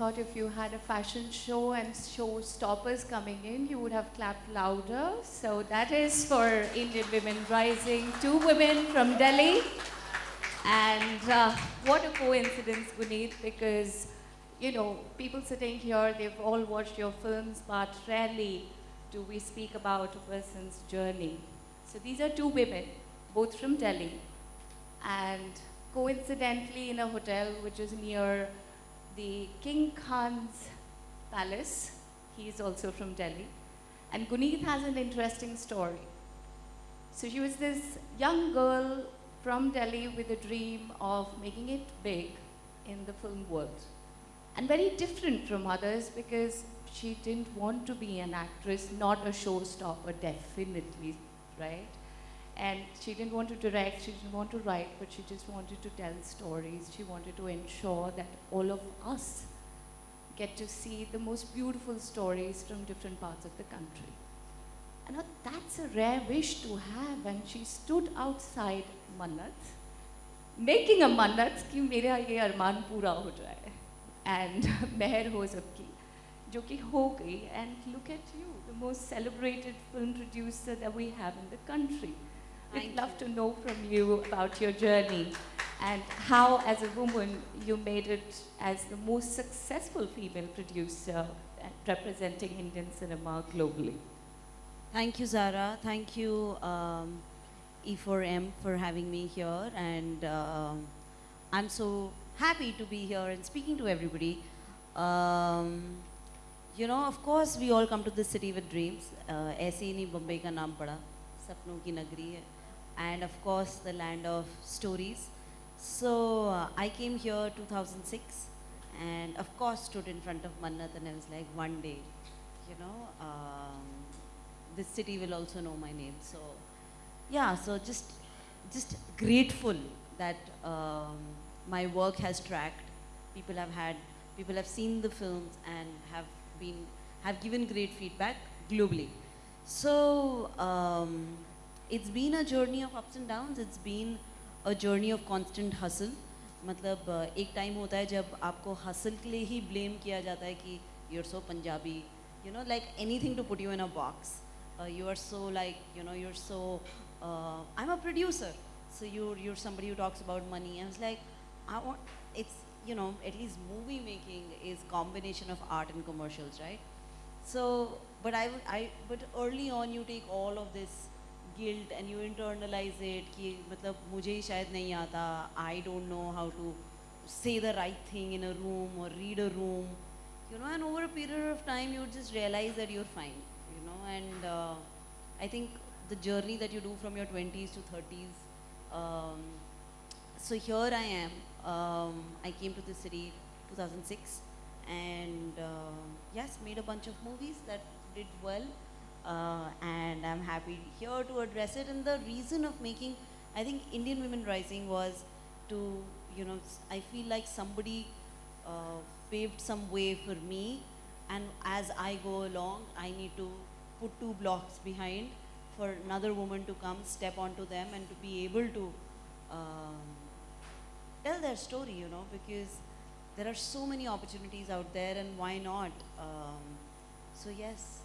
thought if you had a fashion show and showstoppers coming in, you would have clapped louder. So that is for Indian Women Rising, two women from Delhi. And uh, what a coincidence, Guneet, because, you know, people sitting here, they've all watched your films, but rarely do we speak about a person's journey. So these are two women, both from Delhi. And coincidentally, in a hotel which is near the King Khan's palace, he is also from Delhi. And Guneet has an interesting story. So she was this young girl from Delhi with a dream of making it big in the film world. And very different from others because she didn't want to be an actress, not a showstopper, definitely, right? And she didn't want to direct, she didn't want to write, but she just wanted to tell stories. She wanted to ensure that all of us get to see the most beautiful stories from different parts of the country. And now that's a rare wish to have. And she stood outside Mannat, making a Mannat कि मेरा ये अरमान पूरा हो जाए. And मेहर हो सबकी, जो कि हो गई. And look at you, the most celebrated film producer that we have in the country. We'd Thank love to know from you about your journey and how, as a woman, you made it as the most successful female producer uh, representing Indian cinema globally. Thank you, Zara. Thank you, um, E4M, for having me here. And um I'm so happy to be here and speaking to everybody. Um, you know, of course, we all come to this city with dreams. Uh, ऐसे ही नहीं बम्बई का नाम पड़ा सपनों की नगरी है and of course the land of stories. So uh, I came here 2006 and of course stood in front of Mannat and I was like, one day, you know, um, this city will also know my name. So yeah, so just just grateful that um, my work has tracked. People have had, people have seen the films and have been, have given great feedback globally. So um, it's been a journey of ups and downs. It's been a journey of constant hustle. मतलब uh, एक time होता है जब आपको hustle के लिए ही blame किया जाता है कि you're so Punjabi, you know, like anything to put you in a box. Uh, you are so like, you know, you're so, uh, I'm a producer. So you're, you're somebody who talks about money. I was like, I want, it's, you know, at least movie making is combination of art and commercials, right? So, but I, would- I, but early on you take all of this guilt and you internalize it कि मतलब मुझे ही शायद नहीं आता I don't know how to say the right thing in a room or read a room you know and over a period of time you just realize that you're fine you know and uh, I think the journey that you do from your 20s to 30s um, so here I am. Um, I came to the city 2006 and uh, yes, made a bunch of movies that did well. Uh, and I'm happy here to address it. And the reason of making, I think, Indian Women Rising was to, you know, I feel like somebody uh, paved some way for me. And as I go along, I need to put two blocks behind for another woman to come, step onto them, and to be able to um, tell their story, you know, because there are so many opportunities out there, and why not? Um, so yes,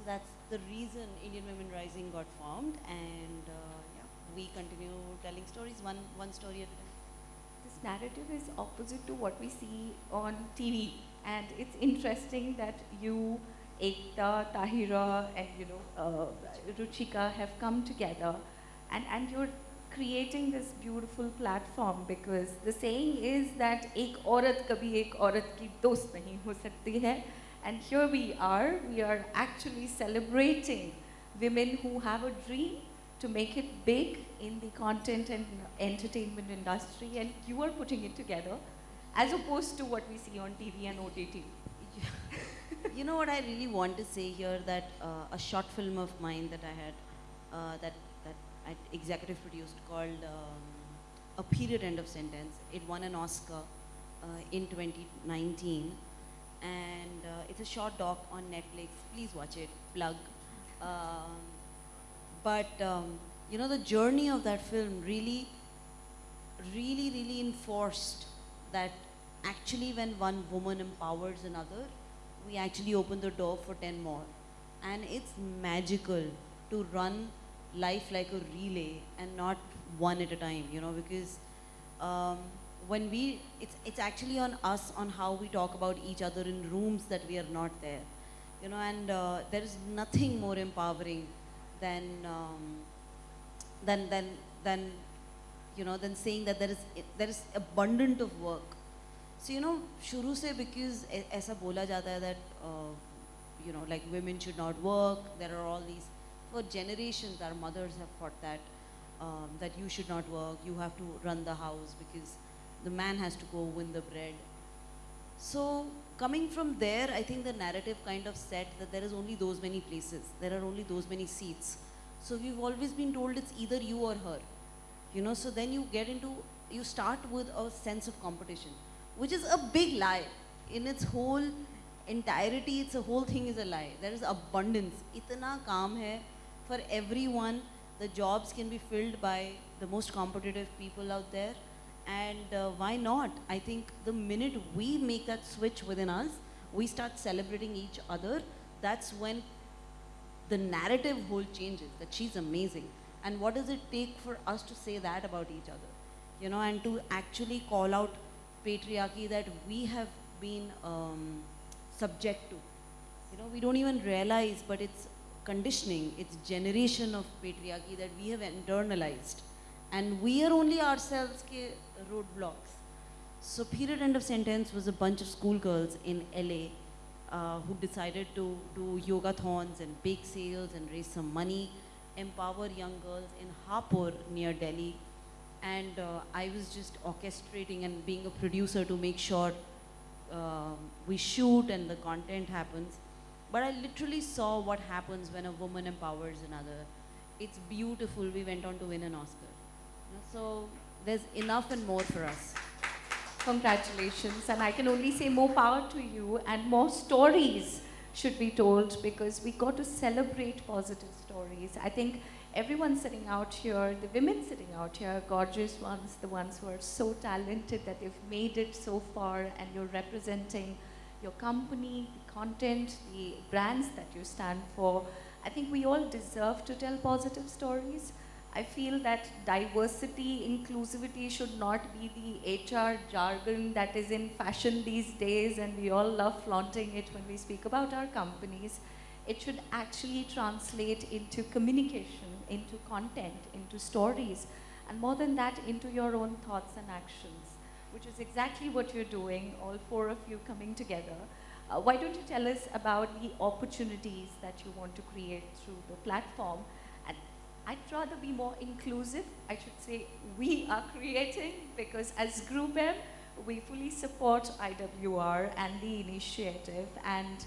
so that's the reason Indian Women Rising got formed, and uh, yeah, we continue telling stories one one story at a time. This narrative is opposite to what we see on TV. And it's interesting that you, Ekta, Tahira, and you know, uh, Ruchika have come together and, and you're creating this beautiful platform because the saying is that एक औरत कभी एक औरत की दोस्त नहीं हो सकती है and here we are we are actually celebrating women who have a dream to make it big in the content and entertainment industry and you are putting it together as opposed to what we see on TV and OTT. you know what I really want to say here that uh, a short film of mine that I had uh, that that I executive produced called um, A Period End of Sentence. It won an Oscar uh, in 2019, and uh, it's a short doc on Netflix. Please watch it. Plug. Um, but um, you know the journey of that film really, really, really enforced that actually when one woman empowers another, we actually open the door for 10 more. And it's magical to run life like a relay and not one at a time, you know, because um, when we, it's, it's actually on us on how we talk about each other in rooms that we are not there. You know, and uh, there is nothing more empowering than, um, than, than, than, you know, than saying that there is, there is abundant of work. So, you know, shuru se because aisa bola jata hai that, uh, you know, like women should not work, there are all these, for generations our mothers have fought that, um, that you should not work, you have to run the house because the man has to go win the bread. So coming from there, I think the narrative kind of set that there is only those many places, there are only those many seats. So we've always been told it's either you or her, you know. So then you get into, you start with a sense of competition, which is a big lie. In its whole entirety, it's a whole thing is a lie. There is abundance. Itna kaam hai for everyone. The jobs can be filled by the most competitive people out there. And uh, why not? I think the minute we make that switch within us, we start celebrating each other, that's when the narrative whole changes that she's amazing. And what does it take for us to say that about each other? You know, and to actually call out patriarchy that we have been um, subject to. You know, we don't even realize, but it's conditioning, it's generation of patriarchy that we have internalized. And we are only ourselves ke roadblocks. So period end of sentence was a bunch of schoolgirls in LA uh, who decided to do yogathons and bake sales and raise some money, empower young girls in Hapur near Delhi. And uh, I was just orchestrating and being a producer to make sure um we shoot and the content happens. But I literally saw what happens when a woman empowers another. It's beautiful. We went on to win an Oscar. So there's enough and more for us. Congratulations. And I can only say more power to you and more stories should be told because we got to celebrate positive stories. I think everyone sitting out here, the women sitting out here, gorgeous ones, the ones who are so talented that they've made it so far and you're representing your company, the content, the brands that you stand for. I think we all deserve to tell positive stories. I feel that diversity, inclusivity should not be the HR jargon that is in fashion these days and we all love flaunting it when we speak about our companies. It should actually translate into communication, into content, into stories, and more than that, into your own thoughts and actions, which is exactly what you're doing, all four of you coming together. Uh, why don't you tell us about the opportunities that you want to create through the platform? I'd rather be more inclusive. I should say we are creating because as GroupM, we fully support IWR and the initiative. And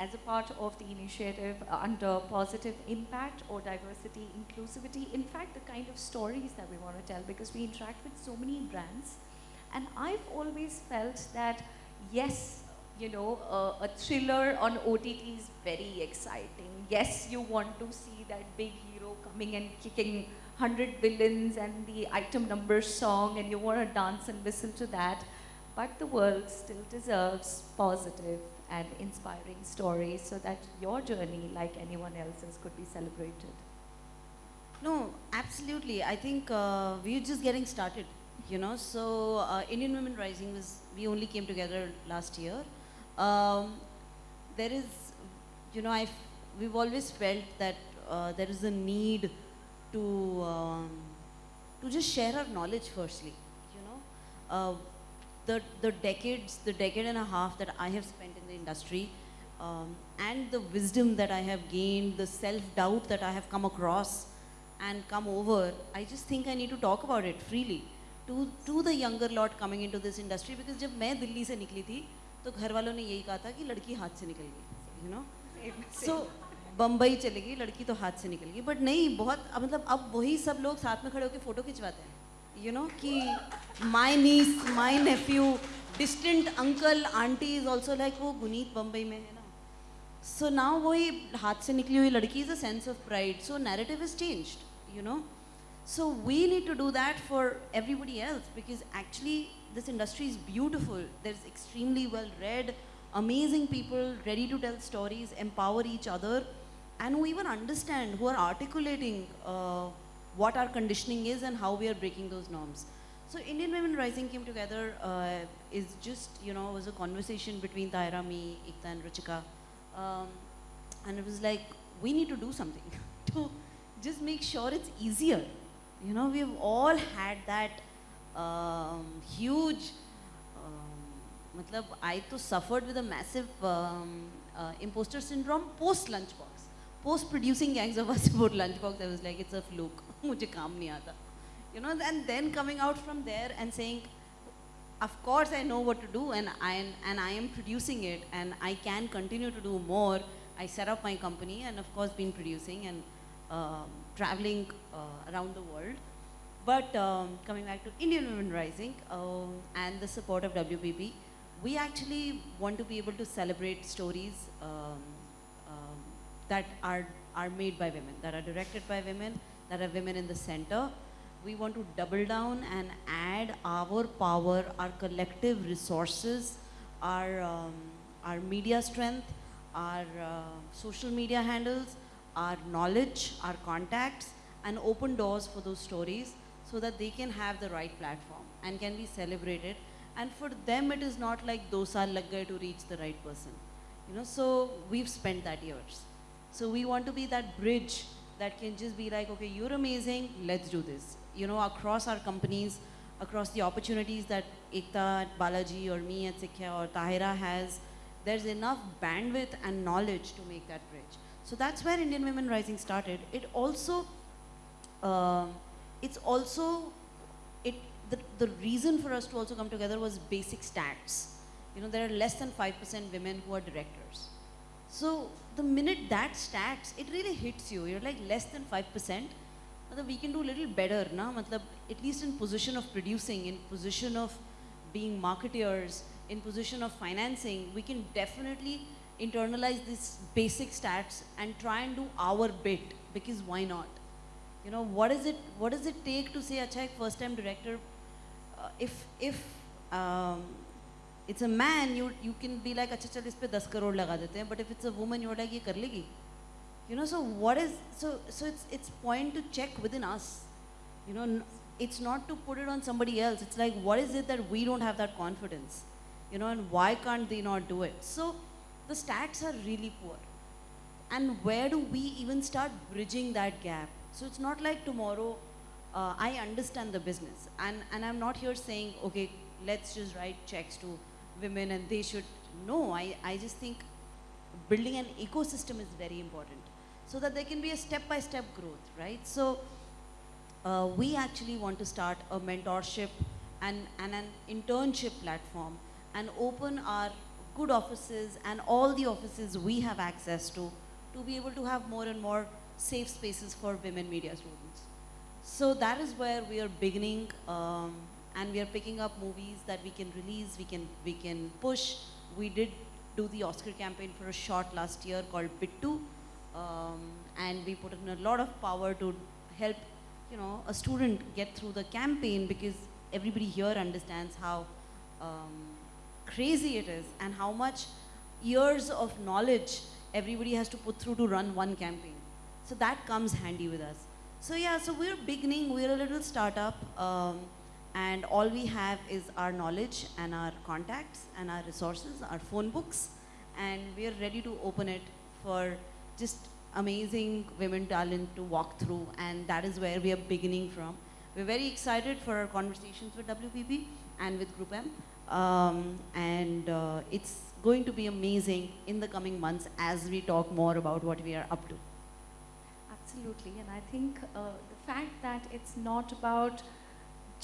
as a part of the initiative uh, under positive impact or diversity inclusivity, in fact, the kind of stories that we want to tell because we interact with so many brands. And I've always felt that, yes, you know, uh, a thriller on OTT is very exciting. Yes, you want to see that big coming and kicking 100 villains and the item number song, and you want to dance and whistle to that. But the world still deserves positive and inspiring stories so that your journey, like anyone else's, could be celebrated. No, absolutely. I think uh, we're just getting started, you know. So uh, Indian Women Rising was, we only came together last year. Um, there is, you know, I've, we've always felt that uh, there is a need to, um, to just share our knowledge firstly, you know. Uh, the, the decades, the decade and a half that I have spent in the industry, um, and the wisdom that I have gained, the self-doubt that I have come across and come over, I just think I need to talk about it freely to, to the younger lot coming into this industry because जब मैं दिल्ली से निकली थी तो घर वालों ने यही कहा था कि लड़की हाथ से निकल गई you know so बम्बई चली गई, लड़की तो हाथ से निकल गई। बट नहीं, बहुत मतलब अब वही सब लोग साथ में खड़े होकर फ़ोटो खिंचवाते हैं। यू नो कि my niece my nephew distant uncle aunty is also like वो गुनीत बम्बई में है ना। सो ना वही हाथ से निकली हुई लड़की is a sense of pride so narrative is change you know so we need to do that for everybody else because actually this industry is beautiful there is extremely well read amazing people ready to tell stories empower each other and who even understand, who are articulating uh, what our conditioning is and how we are breaking those norms. So Indian Women Rising came together uh, is just, you know, was a conversation between Tahira, me, Ekta and Ruchika. Um, and it was like, we need to do something to just make sure it's easier. You know, we've all had that um, huge, um, matlab, I suffered with a massive um, uh, imposter syndrome post lunchbox post producing Gangs of Wasseypur lunchbox, I was like, it's a fluke. I. You know, and then coming out from there and saying, of course I know what to do and I, am, and I am producing it and I can continue to do more. I set up my company and of course been producing and um, traveling uh, around the world. But um, coming back to Indian Women Rising uh, and the support of WPP, we actually want to be able to celebrate stories um, that are are made by women that are directed by women that are women in the center we want to double down and add our power, our collective resources, our, um, our media strength, our uh, social media handles, our knowledge, our contacts, and open doors for those stories so that they can have the right platform and can be celebrated. And for them, it is not like dosa lag to reach the right person. You know, so we've spent that years. So we want to be that bridge that can just be like, okay, you're amazing, let's do this you know, across our companies, across the opportunities that Ekta Balaji or me at Sikhya or Tahira has, there's enough bandwidth and knowledge to make that bridge. So that's where Indian Women Rising started. It also, uh, it's also, it, the, the reason for us to also come together was basic stats. You know, there are less than 5% women who are directors. So the minute that stats, it really hits you. You're like less than 5%. We can do a little better, na? At least in position of producing, in position of being marketeers, in position of financing, we can definitely internalize these basic stats and try and do our bit because why not? You know, what is it, what does it take to say, achha, first time director, uh, if, if um, it's a man you you can be like acha chal is pe 10 crore laga dete hain but if it's a woman you're like ye kar legi you know, so what is, so, so it's, it's point to check within us. You know, it's not to put it on somebody else. It's like, what is it that we don't have that confidence? You know, and why can't they not do it? So the stats are really poor. And where do we even start bridging that gap? So it's not like tomorrow, uh, I understand the business. And, and I'm not here saying, okay, let's just write checks to women and they should. know. I, I just think building an ecosystem is very important so that there can be a step-by-step growth, right? So uh, we actually want to start a mentorship and, and an internship platform and open our good offices and all the offices we have access to to be able to have more and more safe spaces for women media students. So that is where we are beginning um, and we are picking up movies that we can release, we can, we can push. We did do the Oscar campaign for a short last year called Bittu, um, and we put in a lot of power to help you know a student get through the campaign because everybody here understands how um, crazy it is and how much years of knowledge everybody has to put through to run one campaign. So that comes handy with us. So yeah so we're beginning we're a little startup. Um, and all we have is our knowledge and our contacts and our resources our phone books and we're ready to open it for just amazing women talent to walk through and that is where we are beginning from. We're very excited for our conversations with WPP and with GroupM um, and uh, it's going to be amazing in the coming months as we talk more about what we are up to. Absolutely and I think uh, the fact that it's not about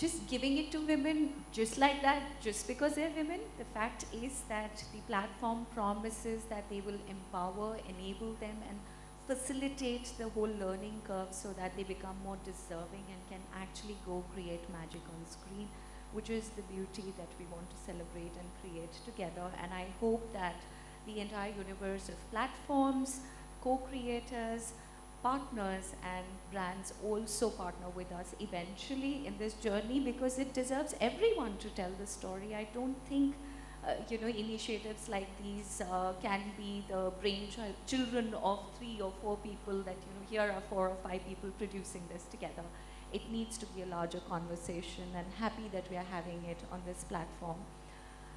just giving it to women just like that, just because they're women. The fact is that the platform promises that they will empower, enable them and facilitate the whole learning curve so that they become more deserving and can actually go create magic on screen, which is the beauty that we want to celebrate and create together. And I hope that the entire universe of platforms, co-creators, partners and brands also partner with us eventually in this journey because it deserves everyone to tell the story. I don't think uh, you know initiatives like these uh, can be the brainchild children of three or four people that you know here are four or five people producing this together. It needs to be a larger conversation and happy that we are having it on this platform.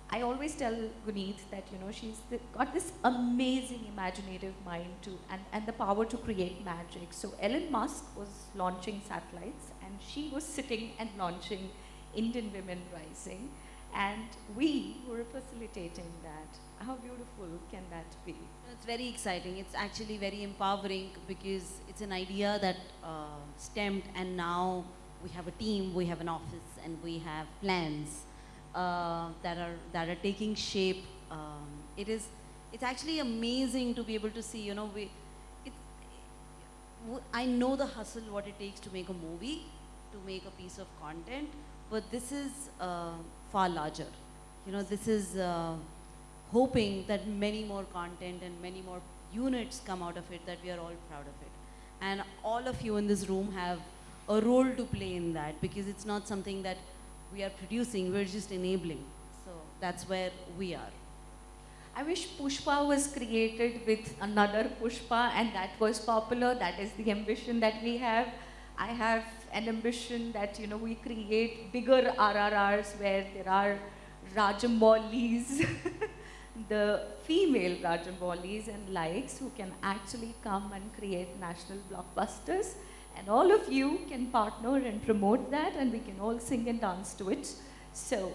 I always tell Guneet that you know she's got this amazing imaginative mind to and, and the power to create magic. So Elon Musk was launching satellites and she was sitting and launching Indian Women Rising and we were facilitating that. How beautiful can that be? It's very exciting. It's actually very empowering because it's an idea that uh, stemmed, and now we have a team, we have an office, and we have plans uh, that are that are taking shape. Um, it is. It's actually amazing to be able to see. You know, we. It's, w- I know the hustle, what it takes to make a movie, to make a piece of content, but this is uh, far larger. You know, this is. Uh, hoping that many more content and many more units come out of it, that we are all proud of it. And all of you in this room have a role to play in that because it's not something that we are producing, we're just enabling. So that's where we are. I wish Pushpa was created with another Pushpa and that was popular. That is the ambition that we have. I have an ambition that you know we create bigger RRRs where there are Rajamoulis, the female Rajamoulis and likes who can actually come and create national blockbusters. And all of you can partner and promote that and we can all sing and dance to it. So,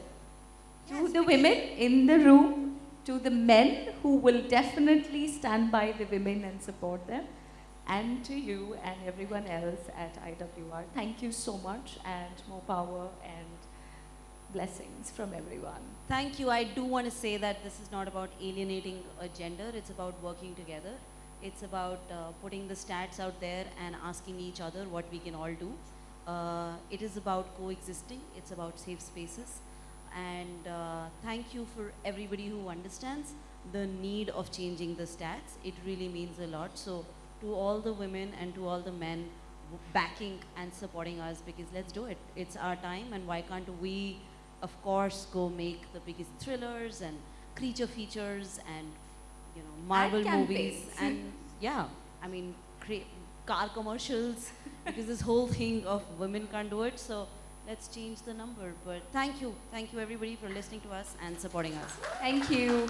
to Yes, the women in the room, to the men who will definitely stand by the women and support them, and to you and everyone else at IWR. Thank you so much and more power and blessings from everyone. Thank you. I do want to say that this is not about alienating a gender, it's about working together. It's about uh, putting the stats out there and asking each other what we can all do. Uh, it is about coexisting, it's about safe spaces. And uh, thank you for everybody who understands the need of changing the stats. It really means a lot. So, to all the women and to all the men backing and supporting us, because let's do it. It's our time, and why can't we, of course, go make the biggest thrillers and creature features and you know Marvel movies and yeah, I mean cre- car commercials because this whole thing of women can't do it. So let's change the number. But thank you, thank you everybody for listening to us and supporting us. Thank you.